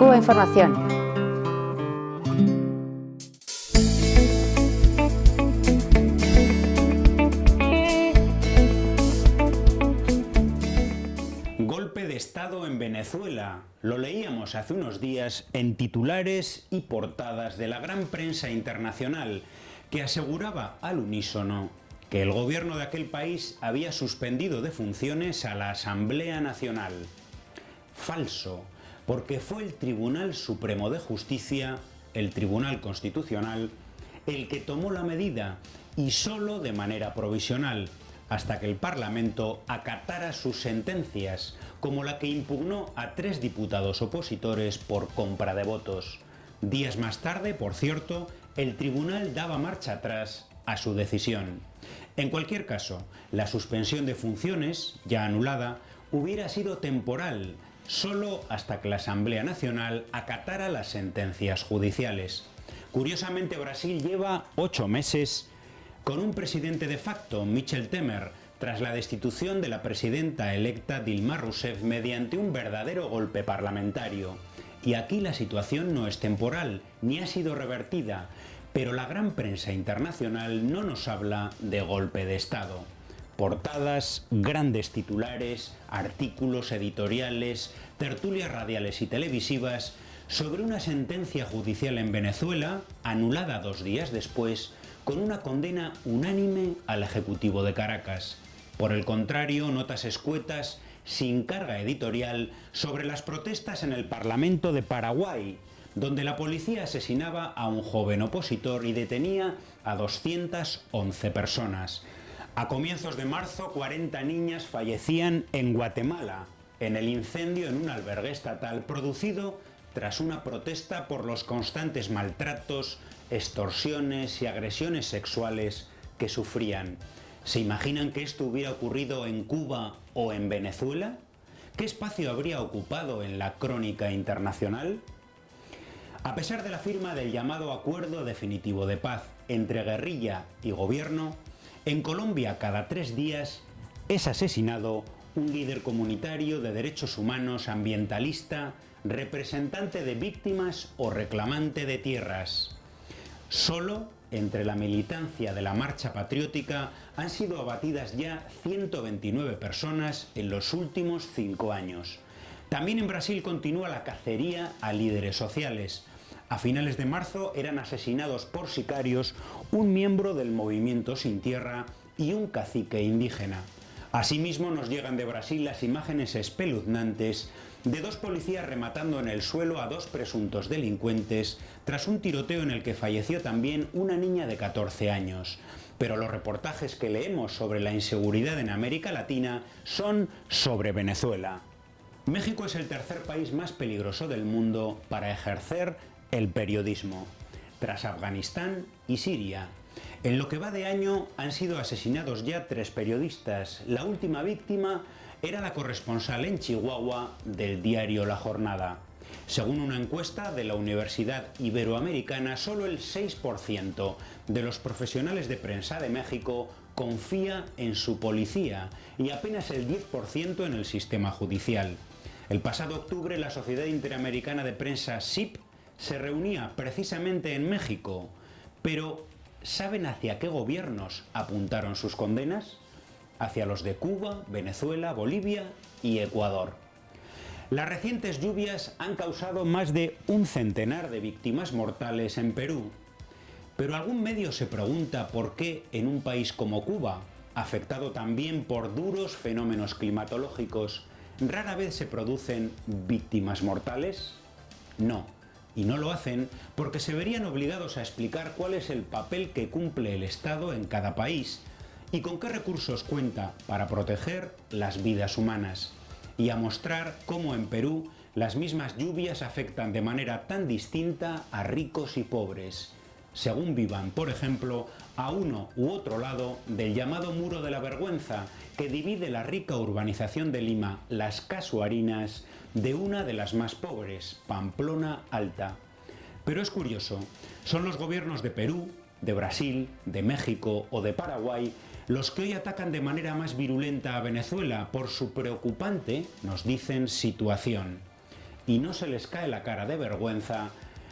Cuba Información. Golpe de Estado en Venezuela. Lo leíamos hace unos días en titulares y portadas de la gran prensa internacional que aseguraba al unísono que el gobierno de aquel país había suspendido de funciones a la Asamblea Nacional. Falso, porque fue el Tribunal Supremo de Justicia, el Tribunal Constitucional, el que tomó la medida y solo de manera provisional, hasta que el Parlamento acatara sus sentencias, como la que impugnó a tres diputados opositores por compra de votos. Días más tarde, por cierto, el tribunal daba marcha atrás a su decisión. En cualquier caso, la suspensión de funciones, ya anulada, hubiera sido temporal, solo hasta que la Asamblea Nacional acatara las sentencias judiciales. Curiosamente, Brasil lleva ocho meses con un presidente de facto, Michel Temer, tras la destitución de la presidenta electa Dilma Rousseff mediante un verdadero golpe parlamentario. Y aquí la situación no es temporal, ni ha sido revertida, pero la gran prensa internacional no nos habla de golpe de Estado. Portadas, grandes titulares, artículos editoriales, tertulias radiales y televisivas sobre una sentencia judicial en Venezuela, anulada dos días después, con una condena unánime al Ejecutivo de Caracas. Por el contrario, notas escuetas, sin carga editorial, sobre las protestas en el Parlamento de Paraguay, donde la policía asesinaba a un joven opositor y detenía a 211 personas. A comienzos de marzo, 40 niñas fallecían en Guatemala, en el incendio en un albergue estatal producido tras una protesta por los constantes maltratos, extorsiones y agresiones sexuales que sufrían. ¿Se imaginan que esto hubiera ocurrido en Cuba o en Venezuela? ¿Qué espacio habría ocupado en la crónica internacional? A pesar de la firma del llamado Acuerdo Definitivo de Paz entre guerrilla y gobierno, en Colombia cada tres días es asesinado un líder comunitario de derechos humanos, ambientalista, representante de víctimas o reclamante de tierras. Solo entre la militancia de la Marcha Patriótica han sido abatidas ya 129 personas en los últimos cinco años. También en Brasil continúa la cacería a líderes sociales. A finales de marzo eran asesinados por sicarios un miembro del movimiento Sin Tierra y un cacique indígena. Asimismo nos llegan de Brasil las imágenes espeluznantes de dos policías rematando en el suelo a dos presuntos delincuentes tras un tiroteo en el que falleció también una niña de 14 años. Pero los reportajes que leemos sobre la inseguridad en América Latina son sobre Venezuela. México es el tercer país más peligroso del mundo para ejercer el periodismo, tras Afganistán y Siria. En lo que va de año han sido asesinados ya tres periodistas. La última víctima era la corresponsal en Chihuahua del diario La Jornada. Según una encuesta de la Universidad Iberoamericana, solo el 6% de los profesionales de prensa de México confía en su policía y apenas el 10% en el sistema judicial. El pasado octubre la Sociedad Interamericana de Prensa SIP se reunía precisamente en México, pero ¿saben hacia qué gobiernos apuntaron sus condenas? Hacia los de Cuba, Venezuela, Bolivia y Ecuador. Las recientes lluvias han causado más de un centenar de víctimas mortales en Perú. Pero algún medio se pregunta por qué en un país como Cuba, afectado también por duros fenómenos climatológicos, rara vez se producen víctimas mortales. No, y no lo hacen porque se verían obligados a explicar cuál es el papel que cumple el Estado en cada país y con qué recursos cuenta para proteger las vidas humanas y a mostrar cómo en Perú las mismas lluvias afectan de manera tan distinta a ricos y pobres, según vivan, por ejemplo, a uno u otro lado del llamado Muro de la Vergüenza, que divide la rica urbanización de Lima, Las Casuarinas, de una de las más pobres, Pamplona Alta. Pero es curioso, son los gobiernos de Perú, de Brasil, de México o de Paraguay los que hoy atacan de manera más virulenta a Venezuela por su preocupante, nos dicen, situación. y no se les cae la cara de vergüenza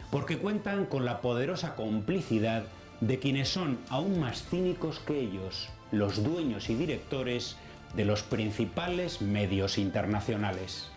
porque cuentan con la poderosa complicidad de quienes son aún más cínicos que ellos, los dueños y directores de los principales medios internacionales.